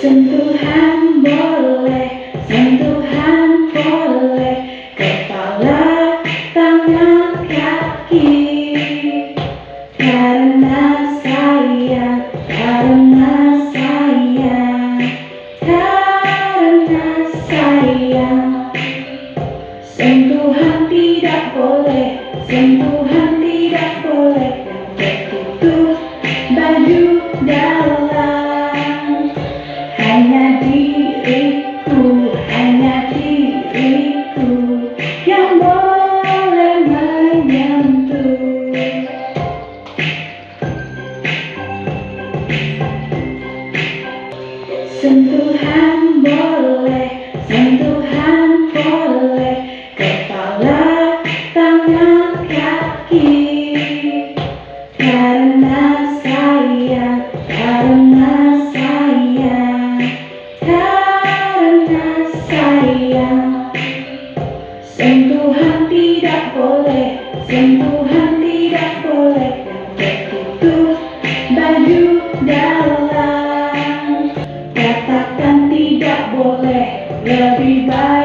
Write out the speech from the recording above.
Sentuhan boleh, sentuhan boleh Kepala, tangan, kaki. Karena sayang, karena sayang Karena sayang Sentuhan tidak boleh, sentuhan tidak boleh Yang tertutup baju dalam hanya diriku, hanya diriku yang boleh menyentuh. Sentuhan dalam. Katakan tidak boleh, lebih baik.